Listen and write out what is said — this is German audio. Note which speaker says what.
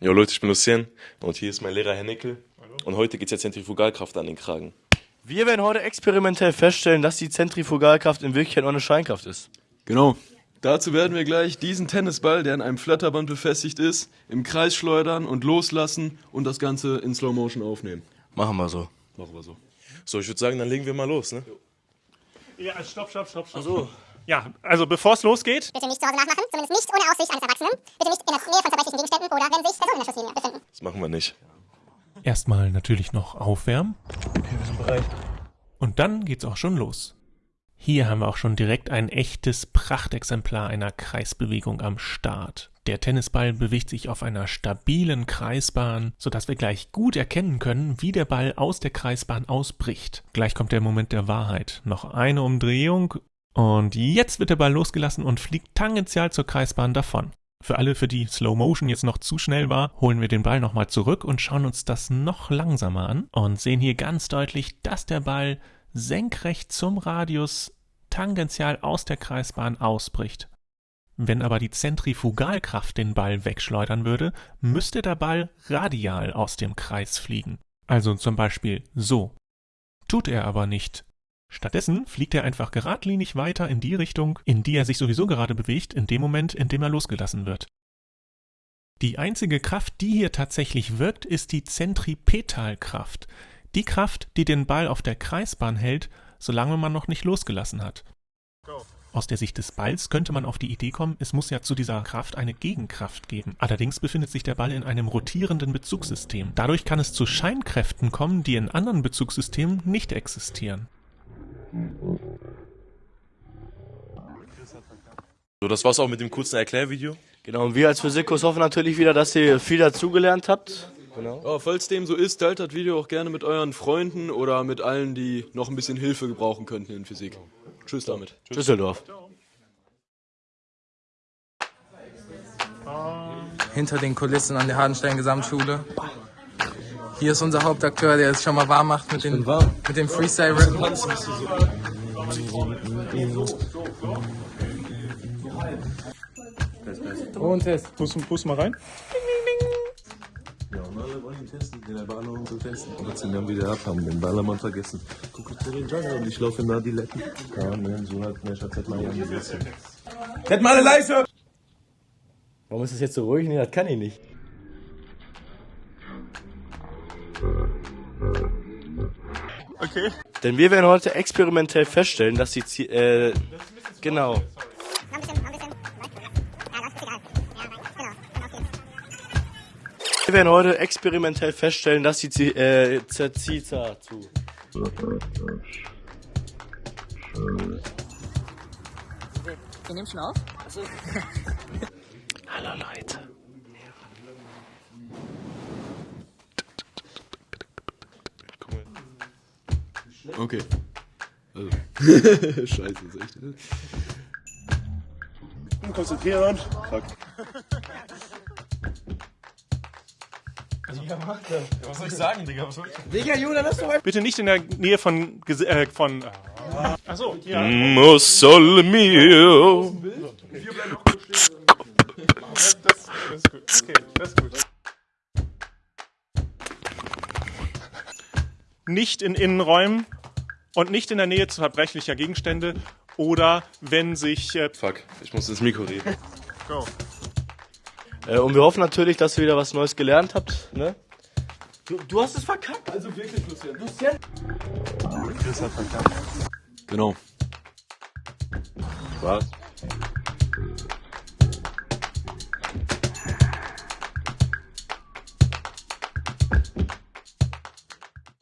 Speaker 1: Jo Leute, ich bin Lucien und hier ist mein Lehrer Herr Nickel. Und heute geht es ja Zentrifugalkraft an den Kragen.
Speaker 2: Wir werden heute experimentell feststellen, dass die Zentrifugalkraft in Wirklichkeit nur eine Scheinkraft ist.
Speaker 3: Genau. Dazu werden wir gleich diesen Tennisball, der an einem Flatterband befestigt ist, im Kreis schleudern und loslassen und das Ganze in Slow Motion aufnehmen.
Speaker 2: Machen wir so.
Speaker 3: Machen wir so.
Speaker 1: So, ich würde sagen, dann legen wir mal los, ne?
Speaker 4: Ja, stopp, stopp, stopp, stopp. So. Ja, also bevor es losgeht,
Speaker 5: Bitte nicht zu Hause nachmachen, zumindest nicht ohne Aufsicht eines Erwachsenen. Bitte nicht in der Nähe von zerbrechlichen Gegenständen oder wenn sich Personen in der Schusslinie befinden.
Speaker 1: Das machen wir nicht.
Speaker 6: Erstmal natürlich noch aufwärmen.
Speaker 2: Okay, wir sind bereit.
Speaker 6: Und dann geht's auch schon los. Hier haben wir auch schon direkt ein echtes Prachtexemplar einer Kreisbewegung am Start. Der Tennisball bewegt sich auf einer stabilen Kreisbahn, sodass wir gleich gut erkennen können, wie der Ball aus der Kreisbahn ausbricht. Gleich kommt der Moment der Wahrheit. Noch eine Umdrehung und jetzt wird der Ball losgelassen und fliegt tangential zur Kreisbahn davon. Für alle, für die Slow Motion jetzt noch zu schnell war, holen wir den Ball nochmal zurück und schauen uns das noch langsamer an und sehen hier ganz deutlich, dass der Ball senkrecht zum Radius tangential aus der Kreisbahn ausbricht. Wenn aber die Zentrifugalkraft den Ball wegschleudern würde, müsste der Ball radial aus dem Kreis fliegen. Also zum Beispiel so. Tut er aber nicht. Stattdessen fliegt er einfach geradlinig weiter in die Richtung, in die er sich sowieso gerade bewegt, in dem Moment, in dem er losgelassen wird. Die einzige Kraft, die hier tatsächlich wirkt, ist die Zentripetalkraft. Die Kraft, die den Ball auf der Kreisbahn hält, solange man noch nicht losgelassen hat. Aus der Sicht des Balls könnte man auf die Idee kommen, es muss ja zu dieser Kraft eine Gegenkraft geben. Allerdings befindet sich der Ball in einem rotierenden Bezugssystem. Dadurch kann es zu Scheinkräften kommen, die in anderen Bezugssystemen nicht existieren.
Speaker 1: So, das war's auch mit dem kurzen Erklärvideo.
Speaker 2: Genau, und wir als Physikus hoffen natürlich wieder, dass ihr viel dazugelernt habt. Genau.
Speaker 3: Ja, falls dem so ist, teilt das Video auch gerne mit euren Freunden oder mit allen, die noch ein bisschen Hilfe gebrauchen könnten in Physik. Tschüss damit.
Speaker 2: Düsseldorf.
Speaker 7: hinter den Kulissen an der Hardenstein Gesamtschule. Hier ist unser Hauptakteur, der es schon mal warm macht mit, den, mit dem Freestyle-Rappen. Und Test.
Speaker 4: pust, pust mal rein.
Speaker 8: Ja, und alle wollen ihn testen, den Ballermann zu testen. Und jetzt sind wir wieder ab, haben den Ballermann vergessen. Guck ich zu den Jungle und ich laufe nach die Letten. Ja, ne, so hat mir Schatz hat mal gesessen.
Speaker 7: Hätten mal alle leise!
Speaker 2: Warum ist das jetzt so ruhig? Nee, das kann ich nicht.
Speaker 4: Okay.
Speaker 2: Denn wir werden heute experimentell feststellen, dass die Zie äh, genau.
Speaker 5: Noch ein bisschen, noch ein bisschen. Ja, das ist egal. Ja, rein. Auf geht's.
Speaker 2: Wir werden heute experimentell feststellen, dass die Zie äh, Zerzita zu.
Speaker 7: Wir nehmen schon auf?
Speaker 2: Hallo Leute.
Speaker 3: Okay. Also. Scheiße, ist echt.
Speaker 4: Konzentrieren. Fuck.
Speaker 1: Was soll ich sagen, Digga? Was soll ich
Speaker 4: Bitte nicht in der Nähe von. Äh, von Achso, ja.
Speaker 1: Mo sole mio.
Speaker 4: Das, das ist gut. Okay, das ist gut. Nicht in Innenräumen und nicht in der Nähe zu verbrechlicher Gegenstände oder wenn sich. Äh,
Speaker 1: Fuck, ich muss ins Mikro reden.
Speaker 4: go.
Speaker 2: Äh, und wir hoffen natürlich, dass ihr wieder was Neues gelernt habt. Ne? Du, du hast es verkackt.
Speaker 3: Also wirklich, Lucien. Lucien? Chris hat verkackt. Genau.
Speaker 1: Was?